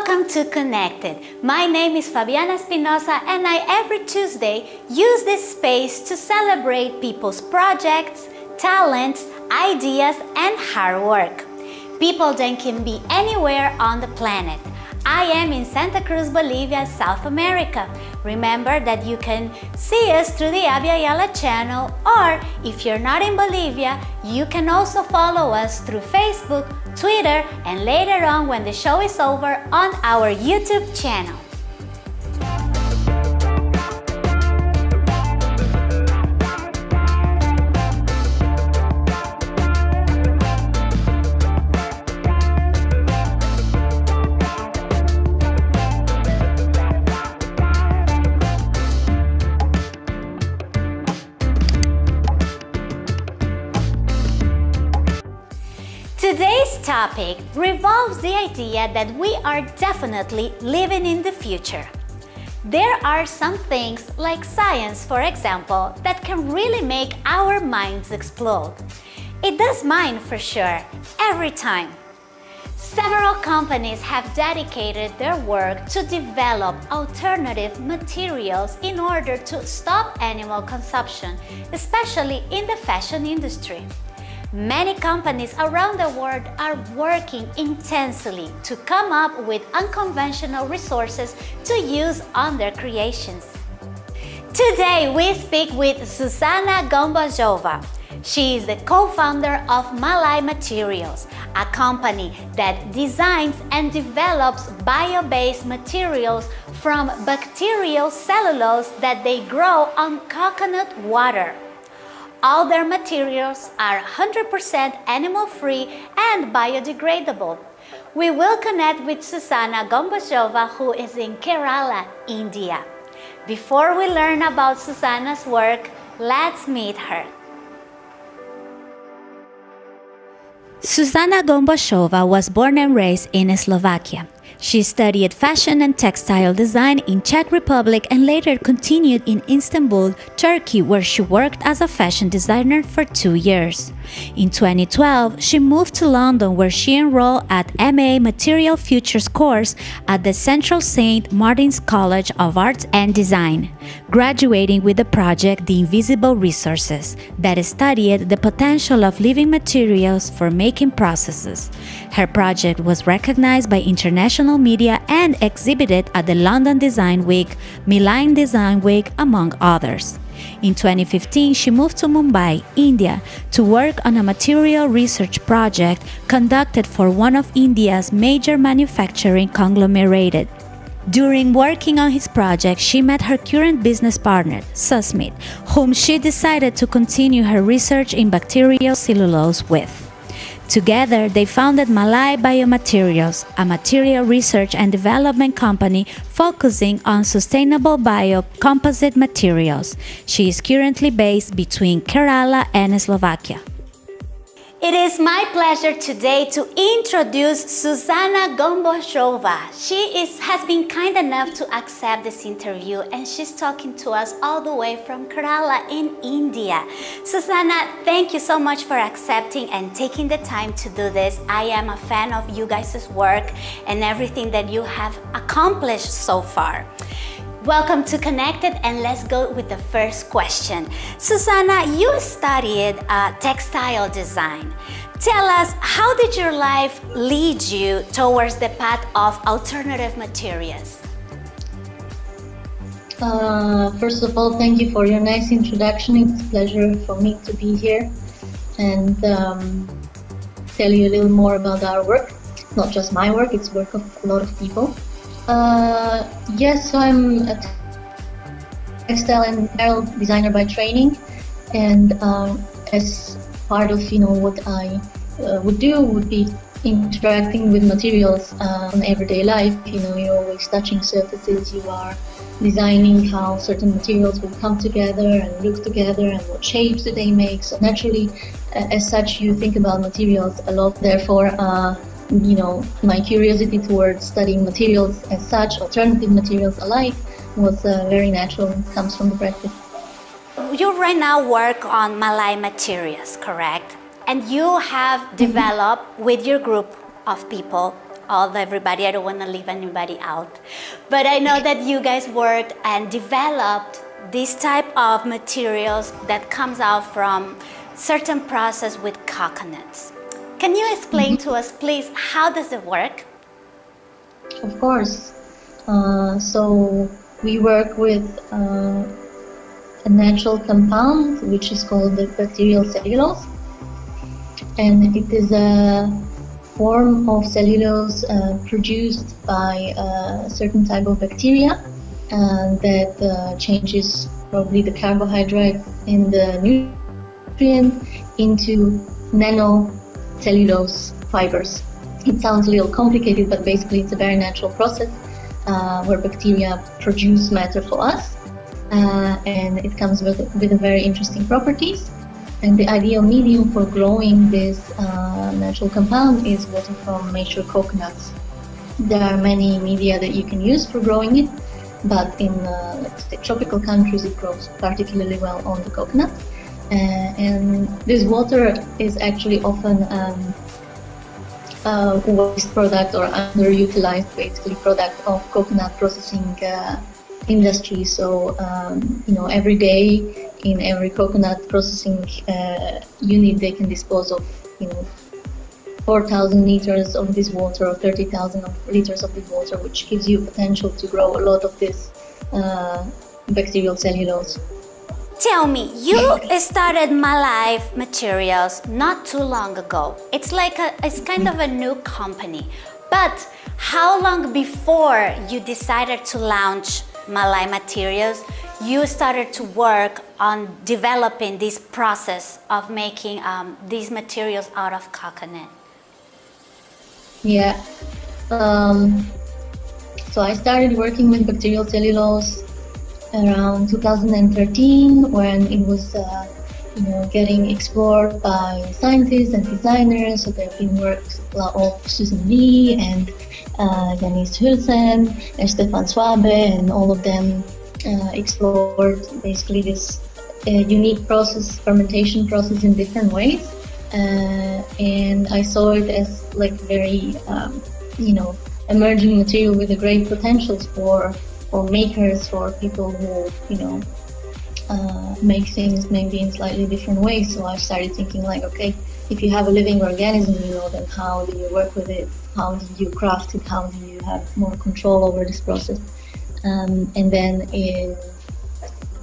Welcome to Connected. My name is Fabiana Espinosa and I every Tuesday use this space to celebrate people's projects, talents, ideas and hard work. People that can be anywhere on the planet. I am in Santa Cruz, Bolivia, South America. Remember that you can see us through the Abya Yala channel or if you're not in Bolivia, you can also follow us through Facebook, Twitter and later on when the show is over on our YouTube channel. Topic revolves the idea that we are definitely living in the future. There are some things, like science for example, that can really make our minds explode. It does mine for sure, every time. Several companies have dedicated their work to develop alternative materials in order to stop animal consumption, especially in the fashion industry. Many companies around the world are working intensely to come up with unconventional resources to use on their creations. Today we speak with Susana Gombajova. She is the co-founder of Malai Materials, a company that designs and develops bio-based materials from bacterial cellulose that they grow on coconut water. All their materials are 100% animal-free and biodegradable. We will connect with Susana Gombajova who is in Kerala, India. Before we learn about Susana's work, let's meet her. Susana Gombosova was born and raised in Slovakia. She studied fashion and textile design in Czech Republic and later continued in Istanbul, Turkey where she worked as a fashion designer for two years. In 2012, she moved to London where she enrolled at MA Material Futures course at the Central St. Martin's College of Arts and Design, graduating with the project The Invisible Resources that studied the potential of living materials for making processes. Her project was recognized by international media and exhibited at the London Design Week, Milan Design Week, among others. In 2015, she moved to Mumbai, India, to work on a material research project conducted for one of India's major manufacturing conglomerates. During working on his project, she met her current business partner, Susmit, whom she decided to continue her research in bacterial cellulose with. Together, they founded Malai Biomaterials, a material research and development company focusing on sustainable biocomposite materials. She is currently based between Kerala and Slovakia. It is my pleasure today to introduce Susana Gombosova. She is, has been kind enough to accept this interview and she's talking to us all the way from Kerala in India. Susana, thank you so much for accepting and taking the time to do this. I am a fan of you guys' work and everything that you have accomplished so far. Welcome to Connected and let's go with the first question. Susana, you studied uh, textile design. Tell us, how did your life lead you towards the path of alternative materials? Uh, first of all, thank you for your nice introduction. It's a pleasure for me to be here and um, tell you a little more about our work. Not just my work, it's work of a lot of people. Uh, yes, so I'm a textile and apparel designer by training, and um, as part of you know what I uh, would do would be interacting with materials uh, on everyday life. You know, you're always touching surfaces. You are designing how certain materials will come together and look together and what shapes do they make. So naturally, as such, you think about materials a lot. Therefore, uh, you know, my curiosity towards studying materials as such, alternative materials alike, was uh, very natural and comes from the practice. You right now work on Malai materials, correct? And you have mm-hmm. developed with your group of people all everybody. I don't want to leave anybody out. But I know that you guys worked and developed this type of materials that comes out from certain process with coconuts. Can you explain mm -hmm. to us, please, how does it work? Of course. Uh, so we work with uh, a natural compound which is called the bacterial cellulose and it is a form of cellulose uh, produced by a certain type of bacteria uh, that uh, changes probably the carbohydrate in the nutrient into nanocellulose fibers. It sounds a little complicated, but basically it's a very natural process uh, where bacteria produce matter for us uh, and it comes with, with very interesting properties. And the ideal medium for growing this uh, natural compound is water from mature coconuts. There are many media that you can use for growing it, but in uh, tropical countries it grows particularly well on the coconut. Uh, and this water is actually often um, a waste product or underutilized basically product of coconut processing uh, industry. So, um, you know, every day in every coconut processing uh, unit, they can dispose of, you know, 4,000 liters of this water or 30,000 liters of this water, which gives you potential to grow a lot of this uh, bacterial cellulose. Tell me, you started Malai Materials not too long ago. It's like a, it's kind of a new company. But how long before you decided to launch Malai materials, you started to work on developing this process of making um, these materials out of coconut. Yeah. Um, so I started working with bacterial cellulose around 2013 when it was uh, you know, getting explored by scientists and designers. So there have been works of Suzanne Lee and uh, Hulsen and Stefan Schwabe, and all of them uh, explored basically this uh, unique process, fermentation process in different ways. Uh, and I saw it as like very, um, you know, emerging material with a great potential for for makers, for people who, you know, uh, make things maybe in slightly different ways. So I started thinking like, okay, if you have a living organism, you know, then how do you work with it? How do you craft it? How do you have more control over this process? Um, and then in,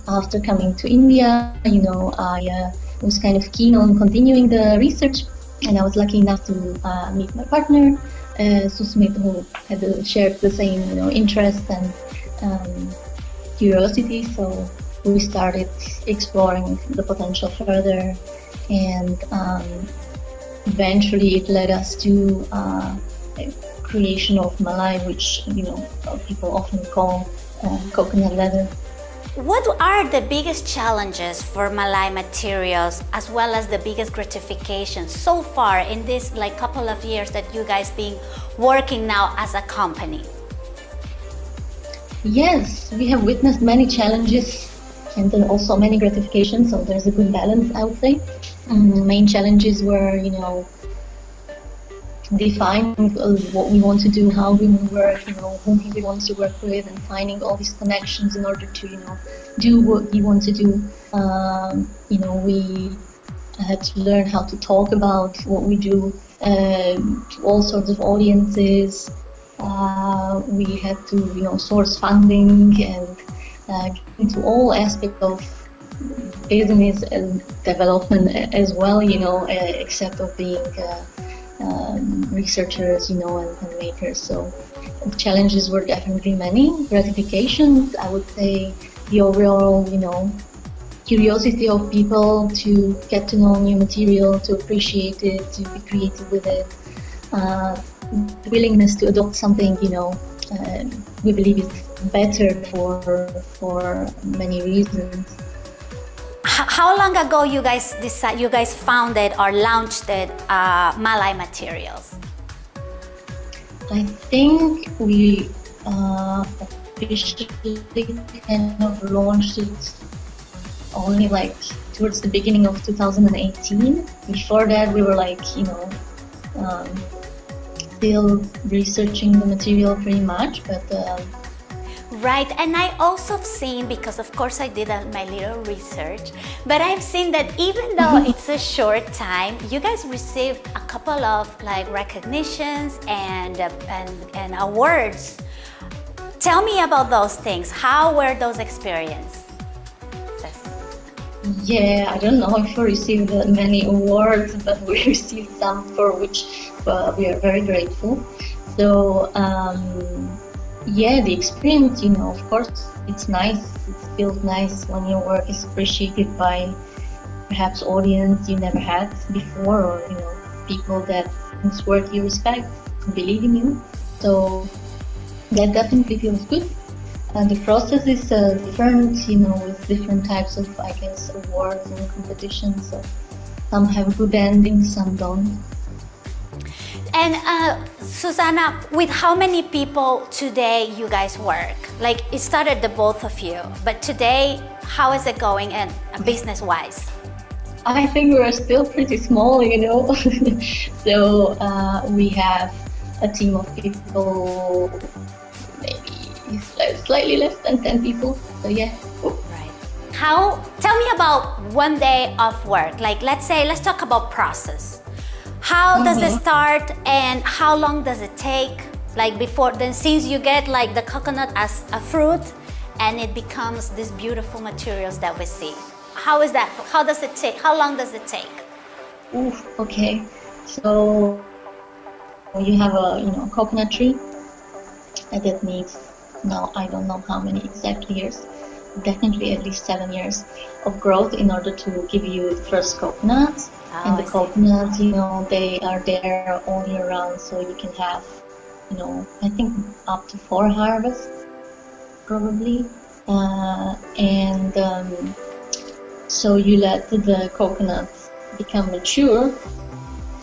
after coming to India, you know, I uh, was kind of keen on continuing the research, and I was lucky enough to uh, meet my partner, uh, Susmit, who had shared the same, you know, interest and um, curiosity. So we started exploring the potential further and um, eventually it led us to uh, creation of malai which you know people often call uh, coconut leather what are the biggest challenges for Malai materials as well as the biggest gratification so far in this like couple of years that you guys been working now as a company? Yes, we have witnessed many challenges and then also many gratifications. So there's a good balance, I would say. Um, main challenges were, you know, defining uh, what we want to do, how we work, you know, whom we want to work with, and finding all these connections in order to, you know, do what we want to do. Um, you know, we had to learn how to talk about what we do uh, to all sorts of audiences. Uh, we had to, you know, source funding and uh, into all aspects of business and development as well, you know, uh, except of being uh, um, researchers, you know, and, and makers. So challenges were definitely many. Gratifications, I would say, the overall, you know, curiosity of people to get to know new material, to appreciate it, to be creative with it, uh, willingness to adopt something, you know, uh, we believe is better for for many reasons. How long ago you guys decide, you guys founded or launched it, uh, Malai Materials? I think we uh, officially kind of launched it only like towards the beginning of 2018. Before that, we were like, you know, um, still researching the material pretty much, but um, Right, and I also have seen, because of course I did my little research, but I've seen that even though mm-hmm. it's a short time, you guys received a couple of like recognitions and, uh, and, and awards. Tell me about those things. How were those experiences? Yeah, I don't know if we received many awards, but we received some for which uh, we are very grateful. So, um, yeah, the experience, you know, of course, it's nice. It feels nice when your work is appreciated by perhaps audience you never had before, or you know, people that whose work you respect, believe in you. So that definitely feels good. And the process is uh, different, you know, with different types of, I guess, awards and competitions. So some have good endings, some don't. And uh, Susanna, with how many people today you guys work? Like it started the both of you, but today, how is it going and uh, business-wise? I think we're still pretty small, you know. so uh, we have a team of people, slightly less than 10 people. So yeah. Right. How, tell me about one day of work. Like let's say, let's talk about process. How mm -hmm. does it mm-hmm. start and how long does it take? Like before, then since you get like the coconut as a fruit and it becomes these beautiful materials that we see. How is that? How does it take? How long does it take? Ooh, okay. So you have a you know coconut tree and that needs now I don't know how many exact years definitely at least seven years of growth in order to give you the first coconuts Oh, and the coconuts, you know, they are there all year round, so you can have, you know, I think up to four harvests, probably. Uh, and um, so you let the coconuts become mature.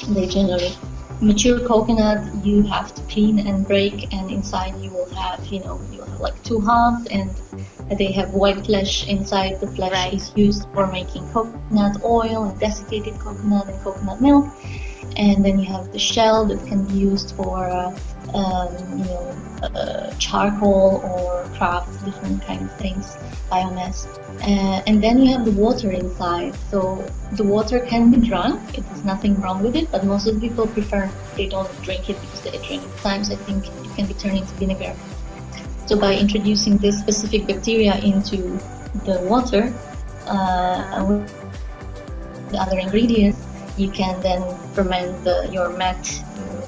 They generally mature coconut you have to clean and break, and inside you will have, you know, you will have like two halves and they have white flesh inside. The flesh right. is used for making coconut oil and desiccated coconut and coconut milk. And then you have the shell that can be used for, uh, um, you know, uh, charcoal or craft, different kind of things, biomass. Uh, and then you have the water inside. So the water can be drunk. It is nothing wrong with it, but most of the people prefer they don't drink it because they drink it. Sometimes I think it can be turned into vinegar. So by introducing this specific bacteria into the water uh, with the other ingredients, you can then ferment the, your mat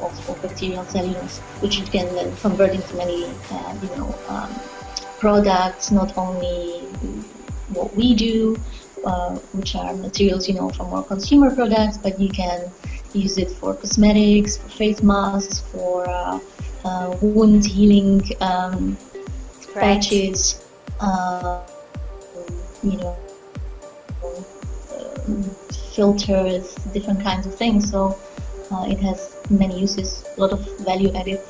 of, of, bacterial cellulose, which you can then convert into many, uh, you know, um, products. Not only what we do, uh, which are materials, you know, for more consumer products, but you can use it for cosmetics, for face masks, for uh, uh, wound healing um. Patches, uh, you know, filters, different kinds of things. So uh, it has many uses, a lot of value added.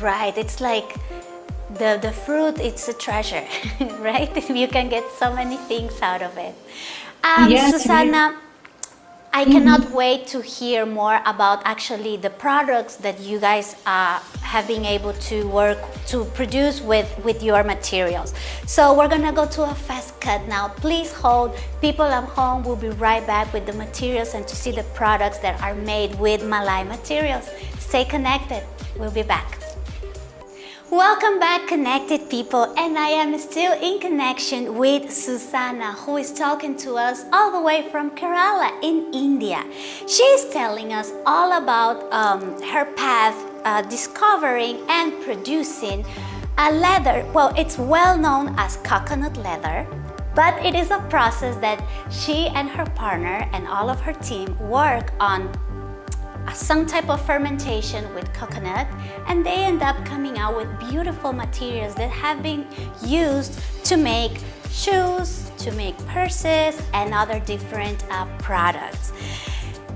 Right, it's like the, the fruit, it's a treasure, right? you can get so many things out of it. Um, yes, Susanna, I mm -hmm. cannot wait to hear more about actually the products that you guys uh, have been able to work to produce with, with your materials. So we're gonna go to a fast cut now. Please hold. People at home will be right back with the materials and to see the products that are made with Malai materials. Stay connected. We'll be back. Welcome back connected people and I am still in connection with Susanna who is talking to us all the way from Kerala in India. She is telling us all about um, her path uh, discovering and producing a leather, well it's well known as coconut leather but it is a process that she and her partner and all of her team work on some type of fermentation with coconut and they end up coming out with beautiful materials that have been used to make shoes, to make purses and other different uh, products.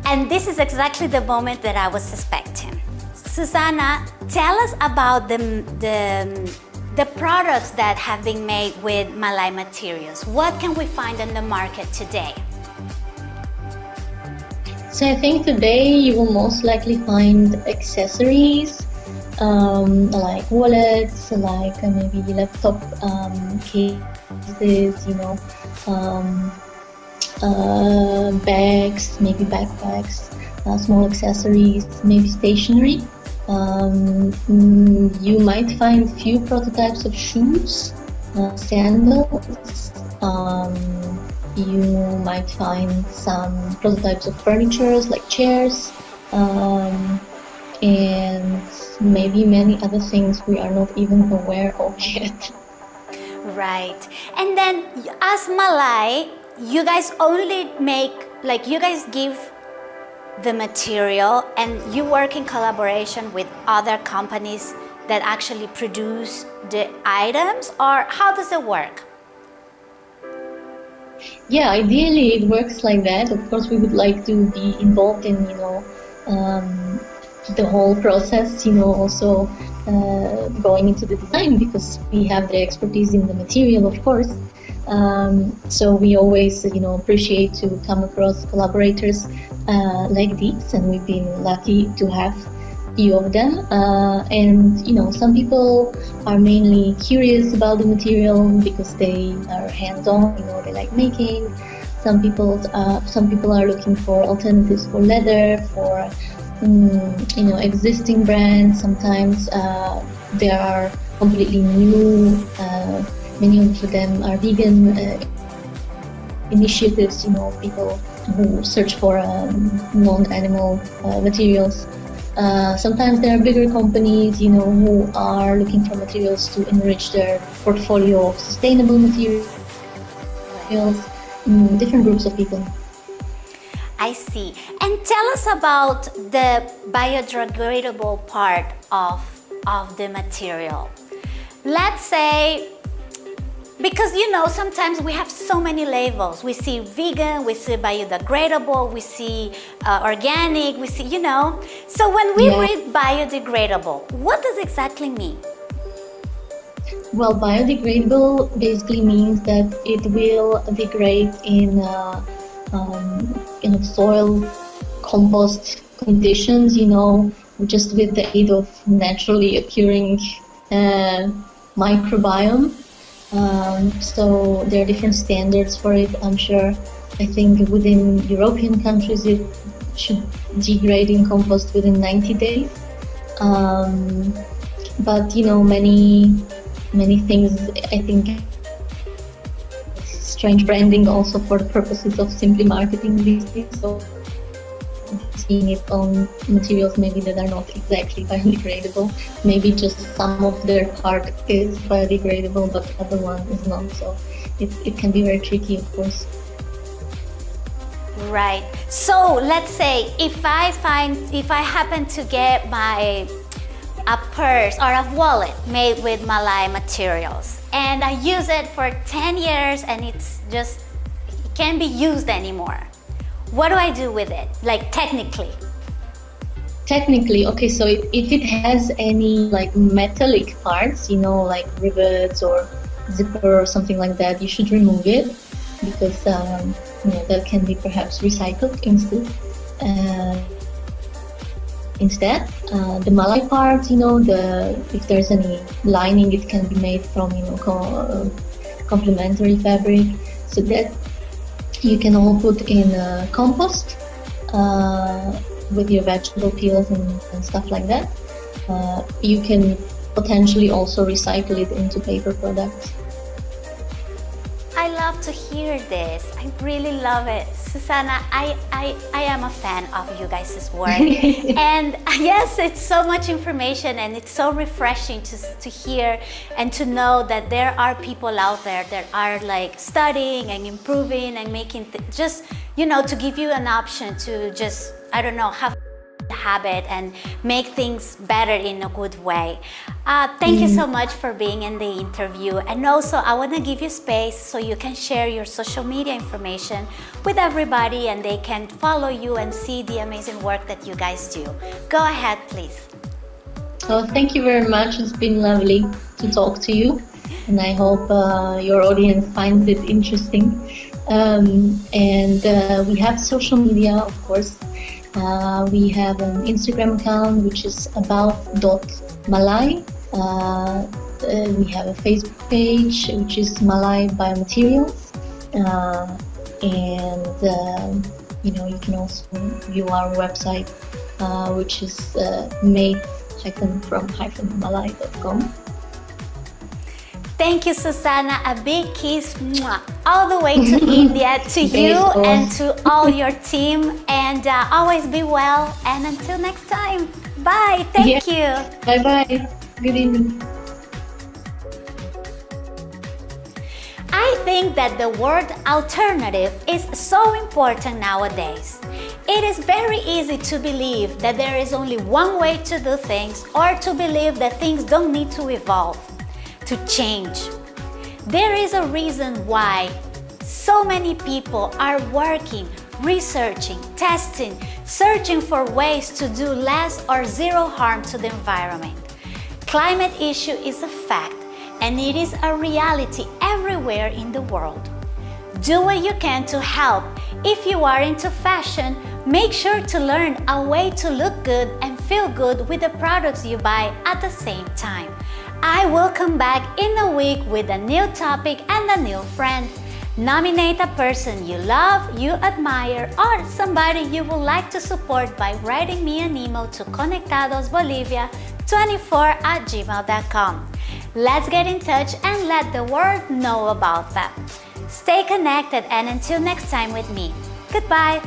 And this is exactly the moment that I was suspecting. Susanna, tell us about the, the, the products that have been made with Malai materials. What can we find in the market today? So I think today you will most likely find accessories um, like wallets, like uh, maybe laptop um, cases, you know, um, uh, bags, maybe backpacks, uh, small accessories, maybe stationery. Um, mm, you might find few prototypes of shoes, uh, sandals. Um, you might find some prototypes of furniture like chairs um, and maybe many other things we are not even aware of yet. Right. And then as Malai, you guys only make, like you guys give the material and you work in collaboration with other companies that actually produce the items or how does it work? Yeah, ideally it works like that. Of course, we would like to be involved in, you know, um, the whole process, you know, also uh, going into the design because we have the expertise in the material, of course. Um, so we always, you know, appreciate to come across collaborators uh, like these, and we've been lucky to have few of them. Uh, and you know, some people are mainly curious about the material because they are hands-on. You know, they like making. Some people, uh, some people are looking for alternatives for leather, for um, you know, existing brands. Sometimes uh, there are completely new. Uh, many of them are vegan uh, initiatives. You know, people who search for um, non-animal uh, materials. Uh, sometimes there are bigger companies, you know, who are looking for materials to enrich their portfolio of sustainable materials. Mm, different groups of people. I see. And tell us about the biodegradable part of, of the material. Let's say because you know, sometimes we have so many labels. We see vegan, we see biodegradable, we see uh, organic, we see, you know. So when we yeah. read biodegradable, what does exactly mean? Well, biodegradable basically means that it will degrade in, uh, um, in soil compost conditions, you know, just with the aid of naturally occurring uh, microbiome. Um, so there are different standards for it. I'm sure. I think within European countries it should degrade in compost within 90 days. Um, but you know, many many things. I think strange branding also for purposes of simply marketing these things. So seeing it on materials maybe that are not exactly biodegradable. Maybe just some of their part is biodegradable, but the other one is not. So it, it can be very tricky, of course. Right. So let's say if I find, if I happen to get my a purse or a wallet made with Malai materials and I use it for 10 years and it's just, it can't be used anymore. What do I do with it, like technically? Technically, okay, so if, if it has any like metallic parts, you know, like rivets or zipper or something like that, you should remove it because um, you know, that can be perhaps recycled instead. Uh, instead, uh, the malai part, you know, the if there's any lining, it can be made from you know co uh, complementary fabric. So that you can all put in uh, compost uh, with your vegetable peels and, and stuff like that. Uh, you can potentially also recycle it into paper products. To hear this. I really love it. Susanna, I, I, I am a fan of you guys' work. and yes, it's so much information and it's so refreshing to, to hear and to know that there are people out there that are like studying and improving and making just, you know, to give you an option to just, I don't know, have habit and make things better in a good way. Uh, thank mm. you so much for being in the interview and also I want to give you space so you can share your social media information with everybody and they can follow you and see the amazing work that you guys do. Go ahead please. Oh, thank you very much. It's been lovely to talk to you and I hope uh, your audience finds it interesting. Um, and uh, we have social media, of course. Uh, we have an Instagram account which is about.malai. Uh, uh, we have a Facebook page which is Malai Biomaterials. Uh, and um, you know you can also view our website uh, which is uh, made from malai.com. Thank you, Susanna. A big kiss mwah, all the way to India, to you and to all your team. And uh, always be well. And until next time, bye. Thank yeah. you. Bye bye. Good evening. I think that the word alternative is so important nowadays. It is very easy to believe that there is only one way to do things or to believe that things don't need to evolve to change. There is a reason why so many people are working, researching, testing, searching for ways to do less or zero harm to the environment. Climate issue is a fact and it is a reality everywhere in the world. Do what you can to help. If you are into fashion, make sure to learn a way to look good and feel good with the products you buy at the same time. I will come back in a week with a new topic and a new friend. Nominate a person you love, you admire, or somebody you would like to support by writing me an email to conectadosbolivia24 at gmail.com. Let's get in touch and let the world know about that. Stay connected and until next time with me. Goodbye.